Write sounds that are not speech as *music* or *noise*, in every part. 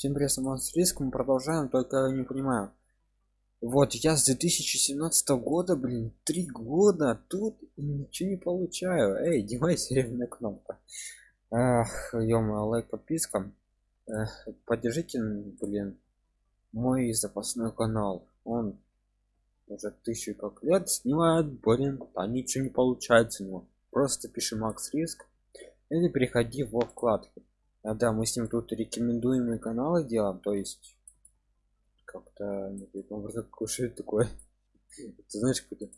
Всем привет, с риск продолжаем, только не понимаю. Вот я с 2017 года, блин, три года тут ничего не получаю. Эй, Димай, серебряная кнопка. Ах, ё лайк, подписка. Эх, поддержите, блин, мой запасной канал. Он уже тысячу как лет снимает, блин, а ничего не получается у него. Просто пиши Макс Риск или переходи во вкладки а, да мы с ним тут рекомендуемые каналы делаем то есть как-то образом кушает такое. *laughs* Ты знаешь какой-то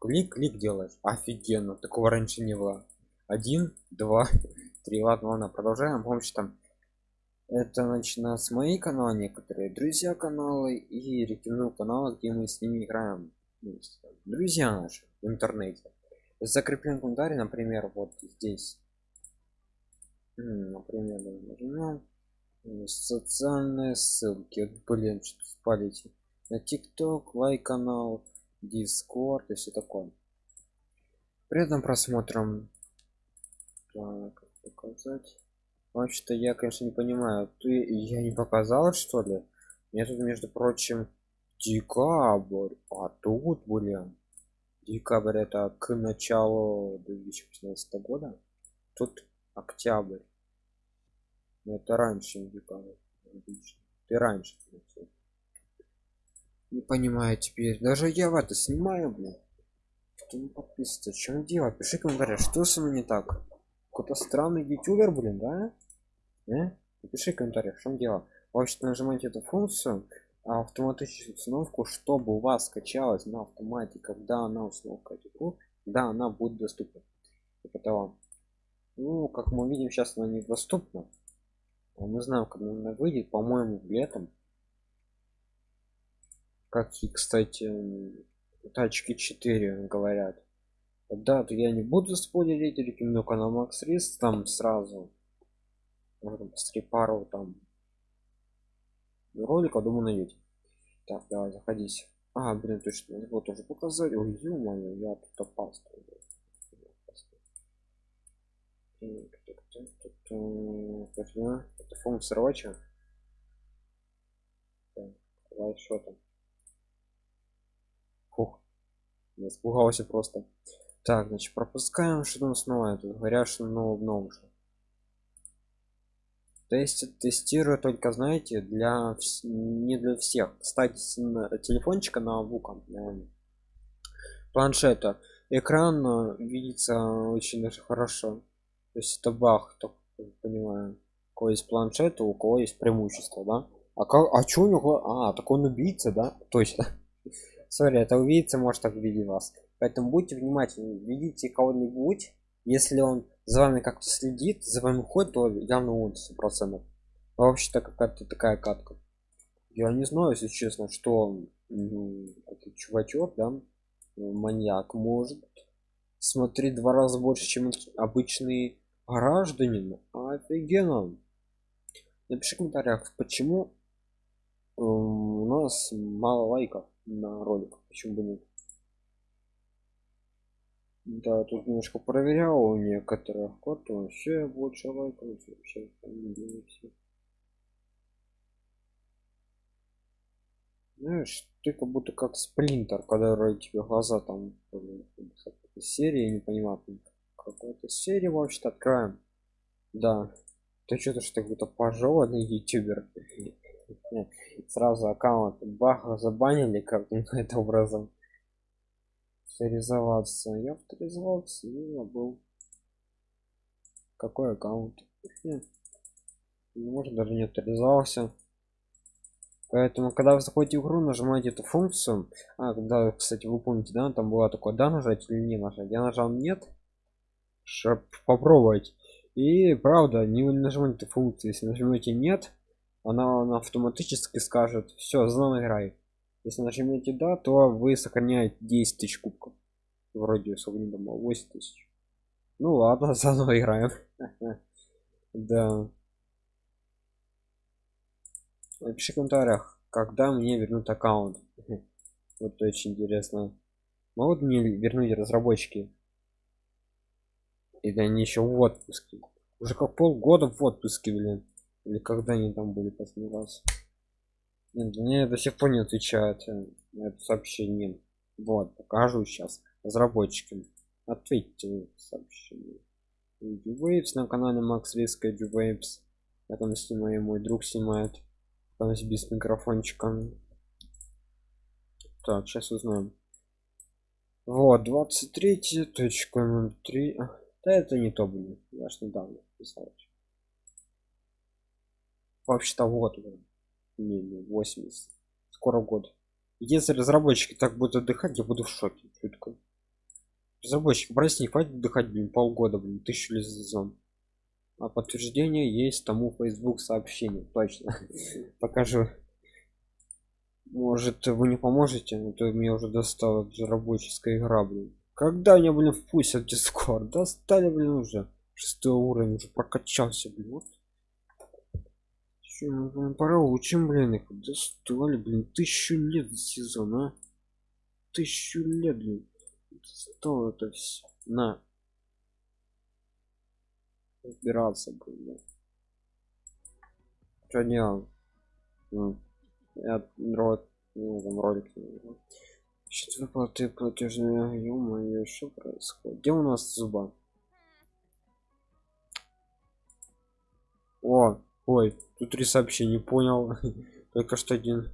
клик клик делаешь. Офигенно такого раньше не было. Один два *laughs* три ладно ладно продолжаем. Помощь там это начинает с моей канала некоторые друзья каналы и рекомендую каналы где мы с ними играем. Друзья наши в интернете. Закреплен комментарий например вот здесь например нажимаем социальные ссылки. Блин что спалите. На тикток лайк канал дискорд и все такое. При этом просмотром так, показать. Вообще-то я конечно не понимаю ты я не показал что ли? Я тут между прочим декабрь а тут блин декабрь это к началу 2015 года. Тут октябрь. Но это раньше индикатор ты раньше не понимаю теперь. Даже я в это снимаю блин что не подписывается? Чем дело? Пиши комментарий что с вами не так? Какой-то странный ютубер блин да? Э? напиши комментарий в чем дело. Вообще нажимаете эту функцию а автоматическую установку чтобы у вас скачалась на автомате когда она установка типа да она будет доступна. Типа того ну как мы видим сейчас она недоступна. А мы знаем когда она выйдет по моему летом. Как и кстати тачки 4 говорят. Да то я не буду спойлерить рекомендую канал макс рис там сразу можно посмотреть пару там ролика думаю найдете. Так давай заходите а блин точно вот тоже показать. Ой ё я тут опаздываю это функция рабочая давай что там Фух, я испугался просто. Так значит пропускаем что там снова? Это говорят что что то есть тестирую только знаете для не для всех. Кстати с телефончика на бука планшета. Экран э, видится очень хорошо то есть это бах так понимаю. У кого есть планшет у кого есть преимущество да? А как а что у него а так он убийца да? *laughs* Точно *laughs* сори это убийца может так видеть вас. Поэтому будьте внимательны видите кого-нибудь. Если он за вами как-то следит за вами ходит то явно он сто процентов. А вообще-то какая-то такая катка. Я не знаю если честно что ну, этот чувачок да маньяк может смотреть два раза больше чем обычный гражданин офигенно. Напиши в комментариях почему у нас мало лайков на ролик почему бы нет? Да тут немножко проверял у некоторых код вообще больше лайков вообще знаешь ты как будто как сплинтер когда тебе глаза там серии не понимаю какой-то серии вообще откроем да ты что-то что какой-то пожеванный ютубер. *laughs* Сразу аккаунт баха забанили как-то *laughs* это образом авторизоваться я авторизовался и забыл какой аккаунт. Может даже не авторизовался поэтому когда вы заходите в игру нажимаете эту функцию. А когда кстати вы помните да там было такое да нажать или не нажать? Я нажал нет попробовать. И правда не нажимайте функции если нажмете нет она, она автоматически скажет все заново играй если нажмете да то вы сохраняете 10 тысяч кубков. Вроде особо не думал 8 тысяч. Ну ладно *laughs* заново играем. *laughs* Да. Напиши в комментариях когда мне вернут аккаунт. *laughs* Вот очень интересно. Могут мне вернуть разработчики или они еще в отпуске? Уже как полгода в отпуске блин. Или когда они там были последний раз? Нет мне до сих пор не отвечают э, на это сообщение. Вот покажу сейчас разработчикам ответьте сообщение. Waves на канале Max Risk Waves. Я там снимаю мой друг снимает. Там без микрофончика так сейчас узнаем. Вот 23 точка 03 да это не то блин я ж недавно писал вообще-то вот не, не 80 скоро год. Если разработчики так будут отдыхать я буду в шоке чутко разработчик брать не хватит отдыхать блин полгода блин тысячу лет сезон а подтверждение есть тому facebook сообщение точно. *laughs* Покажу. Может вы не поможете а то мне уже достала рабочая игра блин когда меня блин впустят в дискорд достали блин уже. Шестой уровень уже прокачался блин вот. Чё, блин, пора учим блин их достали блин тысячу лет сезона тысячу лет блин что это все на. Разбираться блин что делал? Ну, я рот ну, ролик Счет выплаты платежные ё что происходит. Где у нас зуба? О ой тут три сообщения понял. *laughs* Только что один.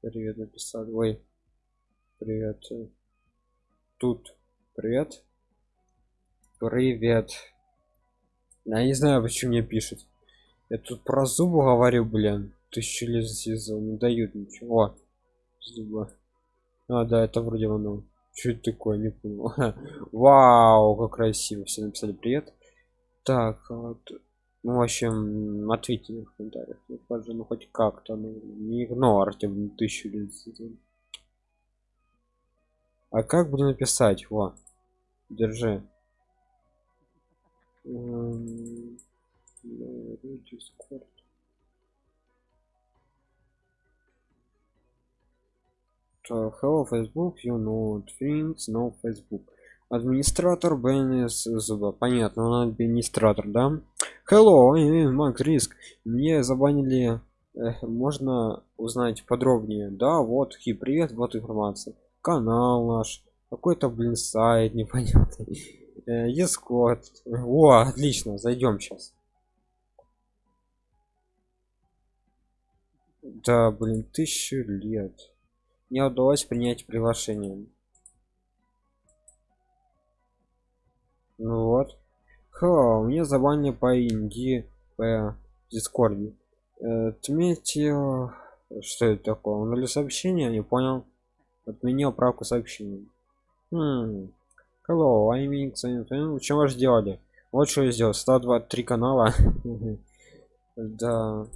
Привет написал ой привет. Тут. Привет. Привет. Я не знаю почему мне пишет я тут про зубы говорю блин. Тысячу лет сезон не дают ничего. Зуба а да это вроде оно. Что это такое? Не понял. *laughs* Вау как красиво. Все написали привет так вот. Ну в общем ответьте в комментариях. Ну, ну хоть как-то ну, не игнорьте тысячу лет а как буду написать? Во. Держи. Discord. Hello facebook you know things no facebook администратор бнс зуба понятно он администратор да? Hello макс риск мне забанили э, можно узнать подробнее? Да вот хи привет вот информация. Канал наш. Какой-то блин сайт непонятный. Э, Discord. о отлично зайдем сейчас да блин тысячу лет не удалось принять приглашение. Ну вот. Хо, мне забанили по инди по дискорде. Э, отметьте что это такое? Он или сообщение не понял отменил правку сообщения. Хм. hello I mean, чем вы сделали вот что я сделал. 123 канала. *laughs* Да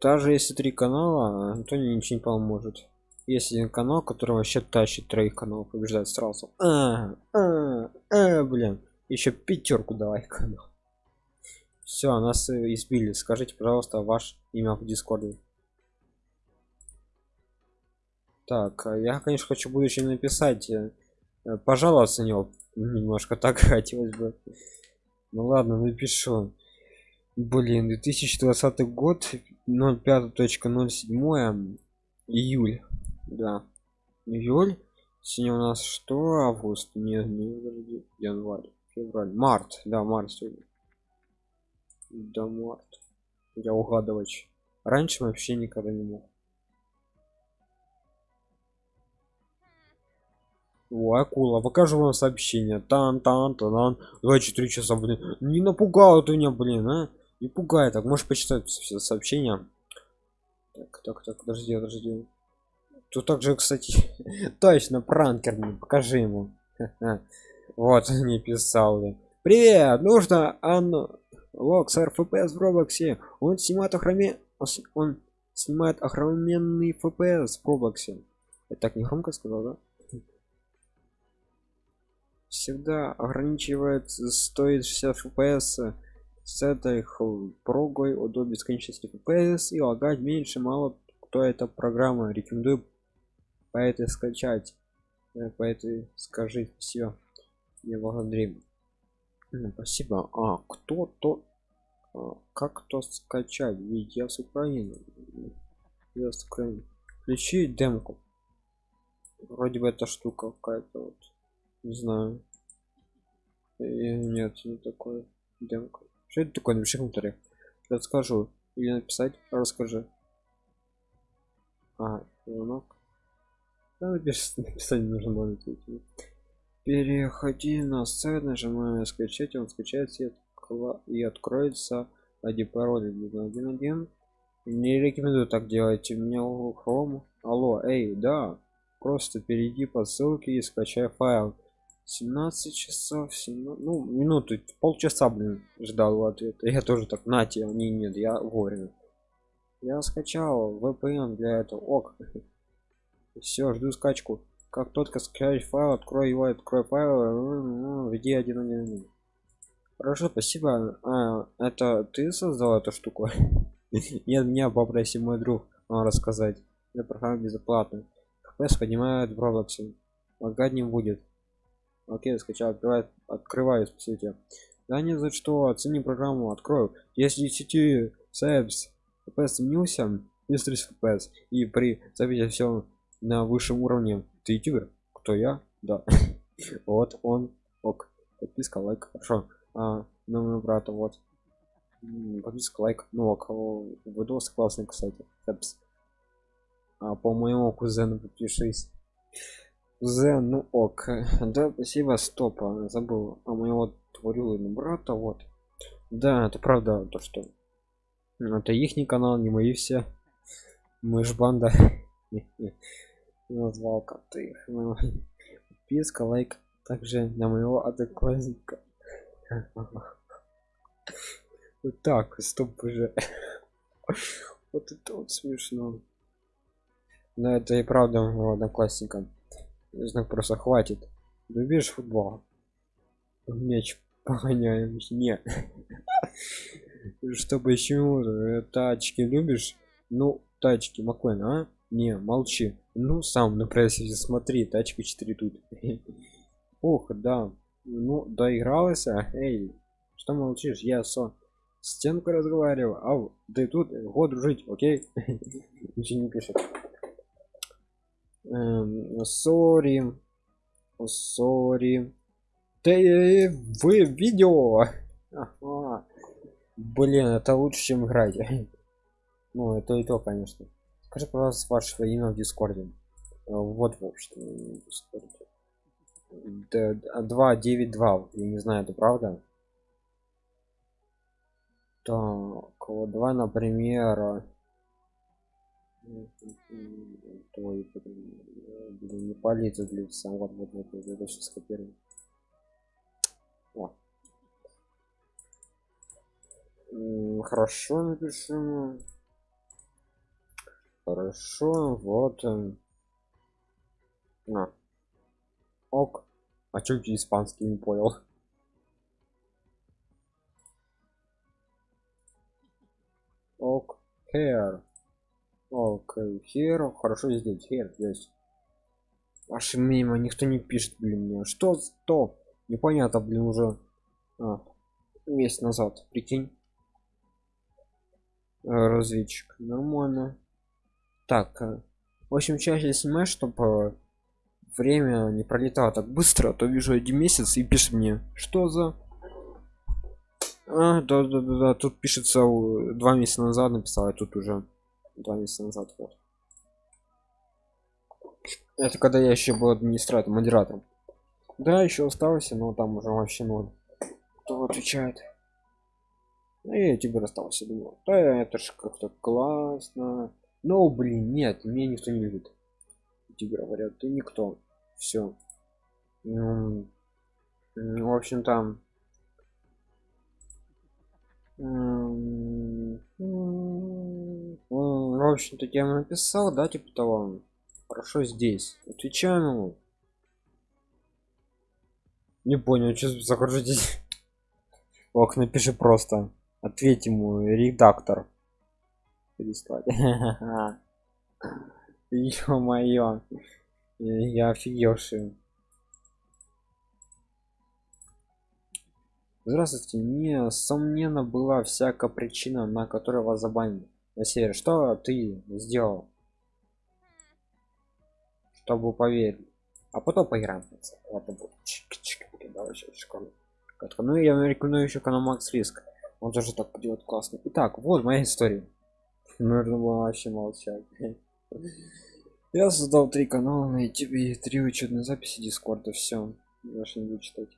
даже если три канала то ничего не поможет. Есть один канал который вообще тащит троих каналов побеждает сразу а, а, а, блин. Еще пятерку давай канал. Все нас избили. Скажите пожалуйста ваш имя в дискорде. Так а я конечно хочу будущее написать э, пожаловаться него. Немножко так *laughs* хотелось бы. Ну ладно напишу. Блин 2020 год 05.07 июль. Да. Июль. Сегодня у нас что? Август. Не, не январь. Февраль. Март. Да март сегодня. Да март. Я угадывать. Раньше вообще никогда не мог. О, акула, покажу вам сообщение. Тан, тан, тан, 24 часа, блин. Не напугал ты меня, блин, а? Не пугай так, можешь почитать все сообщения. Так, так, так, подожди, подожди. Тут также, кстати, *laughs* точно пранкер, мне покажи ему. *laughs* вот, *laughs* не писал. Да. Привет, нужно Анну Локс РФПС в Роблоксе. Он снимает охраме... Он снимает охраненный ФПС в Роблоксе. Я так не громко сказал, да? Всегда ограничивает стоит 60 FPS с этой прогой до бесконечности fps и лагать меньше мало кто эта программа рекомендую по этой скачать э, по этой скажи все не благодарим Ну, спасибо. А, кто-то... А, как то скачать? Ведь я с Украины. Я с Украины. Включи демку. Вроде бы эта штука какая-то вот. Не знаю. И нет, не такое. Демка. Что это такое? Напиши в комментариях. Расскажу. Или написать, расскажи. А, звонок. Да, *laughs* написать нужно было Переходи на сайт, нажимаем скачать, он скачается и откроется один пароль 1.1.1. Не рекомендую так делать. У меня Chrome. Алло, эй, да. Просто перейди по ссылке и скачай файл. 17 часов 17, ну минуту полчаса блин ждал ответа я тоже так нате не нет я вовремя я скачал VPN для этого ок. *laughs* Все жду скачку. Как только скачать файл открой его открой файл введи один один хорошо спасибо. А, это ты создал эту штуку? *laughs* Нет меня попроси мой друг рассказать. Я прохожу бесплатно. FPS поднимает в роблоксе лагать не будет окей скачал открывает открываю спасите да не за что оцени программу открою. Если сети сэпс fps снился плюс 30 fps и при записи все на высшем уровне. Ты ютубер? Кто я? Да. *laughs* Вот он. Ок. Подписка лайк. Хорошо. А номер брата вот. Подписка лайк. Ну ок. Видос классный кстати сэпс а по моему кузену подпишись Zen, ну ок. *laughs* Да, спасибо, стоп, а, забыл. А моего творю брата, вот. Да, это правда, то что. Это их канал, не мои все. Мы ж банда. *laughs* Назвал как ты их. Ну, подписка, лайк. Также на моего одноклассника. Вот *laughs* так, стоп уже. Вот это вот смешно. Да, это и правда моего одноклассника знак просто хватит. Любишь футбол. Мяч погоняем не. *laughs* Чтобы еще тачки любишь? Ну тачки маклен а? Не молчи. Ну сам на прессе смотри тачка 4 тут. *laughs* Ох да. Ну доигралась эй. Что молчишь? Я со стенку разговариваю. А ты тут год дружить окей? *laughs* Ничего не пишет сори сори ты вы видео? Ага. блин это лучше чем играть. *laughs* Ну это и то конечно. Скажи пожалуйста ваше имя в дискорде. Вот в общем два девять два. Я не знаю это правда? Так вот давай например твой блин, не полезет для сам вот вот вот вот это сейчас копирую О. хорошо напишем хорошо вот на. Ок. А чё ты испанский не понял? Ок. Hair Окей, хер, хорошо здесь, хер здесь. Ваше мимо никто не пишет, блин, мне. Что, что? Непонятно, блин, уже а, месяц назад, прикинь. Э, разведчик, нормально. Так, э, в общем, чаще снимаешь, чтобы время не пролетало так быстро, а то вижу один месяц и пишет мне, что за... А, да, да, да, да, тут пишется два месяца назад написал, а тут уже два месяца назад вот. Это когда я еще был администратором модератором. Да еще остался но там уже вообще ноль кто отвечает? Ну, я тебе остался думал да это ж как-то классно. Но блин нет меня никто не любит. Тебе говорят ты никто. Все в общем там в общем-то я написал да типа того хорошо здесь отвечаю ему. Не понял что загрузить *laughs* ох напиши просто. Ответь ему редактор. Переслать. *laughs* Ё-моё. Я офигевший. Здравствуйте. Несомненно была всякая причина на которой вас забанили на сервере что ты сделал чтобы поверить? А потом поиграем Ладно. Чик -чик. Давай, школу. ну я рекомендую еще канал макс риск. Он тоже так делает классно. Итак вот моя история. Было вообще молчать я создал три канала на youtube и три учетные записи дискорда все больше не буду читать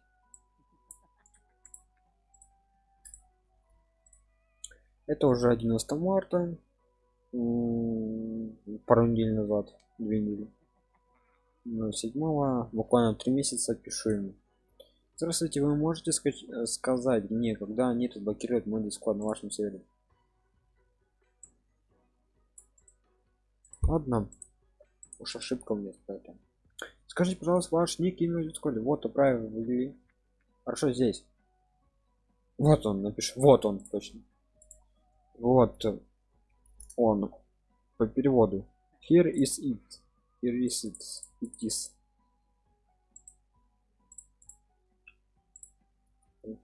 это уже 11 марта. Пару недель назад две недели. 7 буквально три месяца пишу ему. Здравствуйте вы можете э, сказать мне когда они тут блокируют мой дискорд на вашем сервере? Ладно. Уж ошибка мне поэтому скажите пожалуйста ваш ник имя дискорде. Вот ввели хорошо здесь. Вот он напишу вот он точно вот он по переводу here is it here is it it is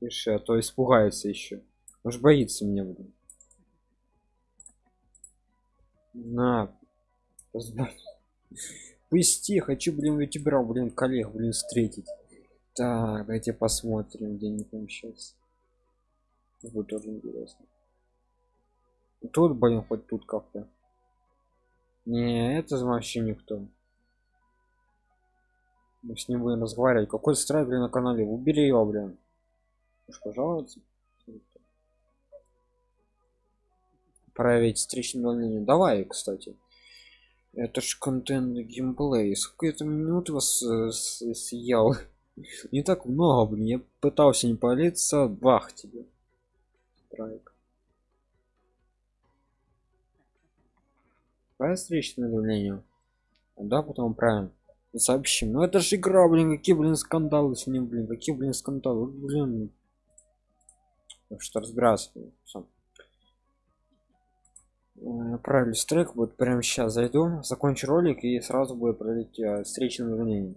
Пиши, а то испугается еще. Уж боится меня, блин. На. Пусти, хочу, блин, ютубера, блин, коллег, блин, встретить. Так, давайте посмотрим, где они там сейчас. Будет тоже интересно. Тут, блин, хоть тут как-то. Не, это вообще никто. Мы с ним будем разговаривать. Какой страйк, на канале? Убери его, блин. Уж пожалуйста. Проверить встречное. Давай, кстати. Это ж контент геймплей. Сколько это минут вас э, съел? *laughs* Не так много, блин. Я пытался не палиться. Бах тебе. Страйк. Правильно встречное удаление? Да, потом правильно. Сообщим. Ну это же игра, блин, какие, блин, скандалы с ним, блин, какие, блин, скандалы, блин, что разбираться Всё. правильный трек будет прямо сейчас зайду закончу ролик и сразу будет пролить э, встречное увольнение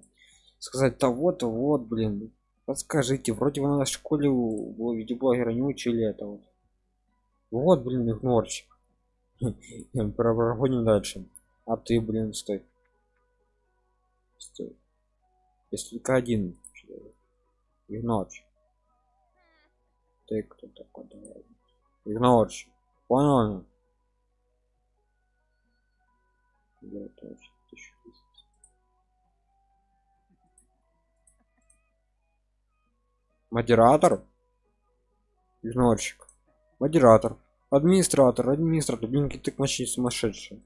сказать того-то вот блин подскажите вроде вы на школе у видеоблогера не учили это вот блин игнорчик *laughs* проходим дальше. А ты блин стой. Стой. Если только один игнорчик ты кто такой давай. Игнорщик понял да, точно, модератор? Игнорщик. Модератор администратор администратор блин ты мощи сумасшедший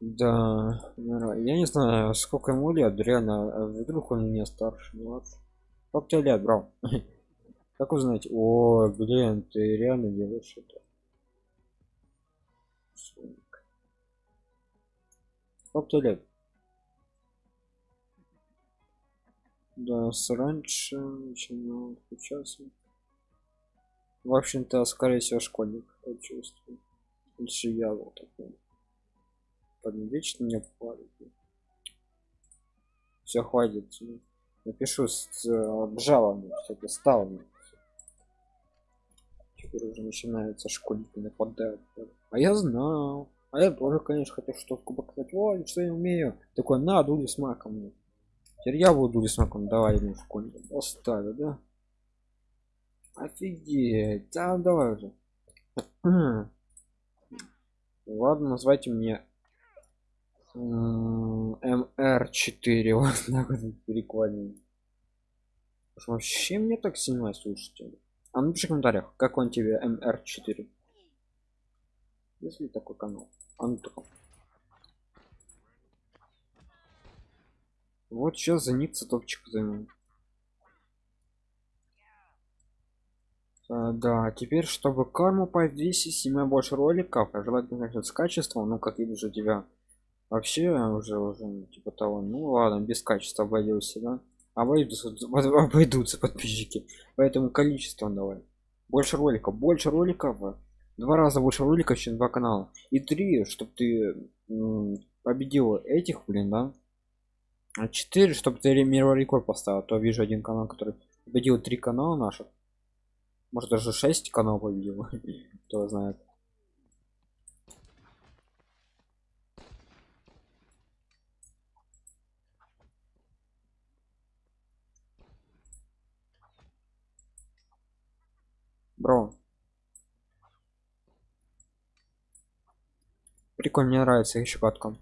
да я не знаю сколько ему лет реально а вдруг он меня старше младше как тебе лет брал *laughs* как узнать о блин ты реально делаешь это. Сколько лет? Да с раньше начинал сейчас в общем-то скорее всего школьник я чувствую лучше я вот такой вечно мне парит все хватит. Напишу с обжалованием все стало теперь уже начинается школьники нападают а я знал. А я тоже конечно хотел что-то показать. Ой что я умею? Такой на дули с маком. Теперь я буду дули с маком. Давай ему школьник оставил да офигеть. Да давай уже. *clears throat* Ладно назвайте мне мр4 *laughs* вот так вот прикольно. Вообще мне так сильно слушайте. А напиши в комментариях как он тебе mr4 если такой канал? А ну такой. вот сейчас за топчик займем да теперь чтобы карму повесить снимай больше роликов а желательно конечно с качеством ну как видишь у тебя. Вообще уже уже ну, типа того ну ладно без качества обойдется да. Обойдутся, *laughs* обойдутся подписчики. Поэтому количество давай. Больше роликов больше роликов. Два раза больше роликов чем два канала. И три чтобы ты победил этих блин да. А четыре чтобы ты мировой рекорд поставил а то вижу один канал который победил три канала наших может даже 6 канал победил *laughs* кто знает. Бро. Прикольно мне нравится еще катка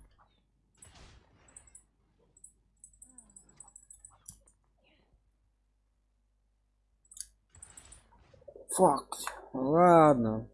факт. Ладно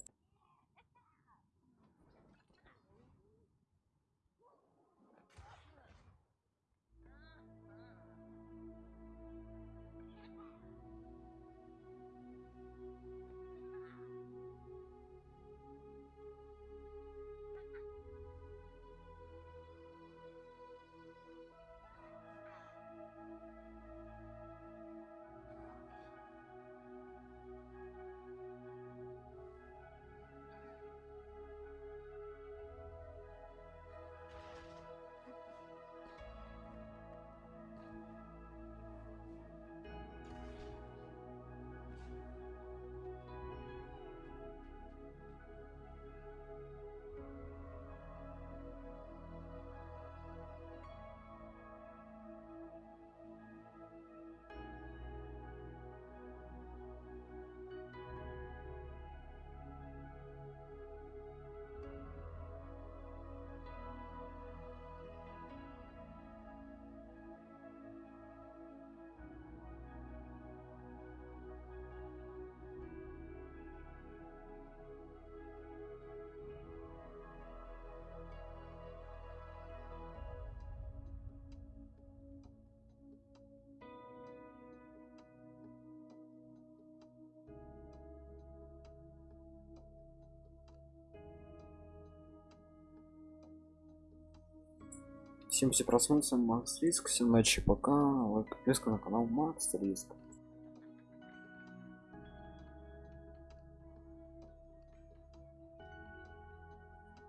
всем все просмотрим макс риск всем ночи пока лайк подписка на канал макс риск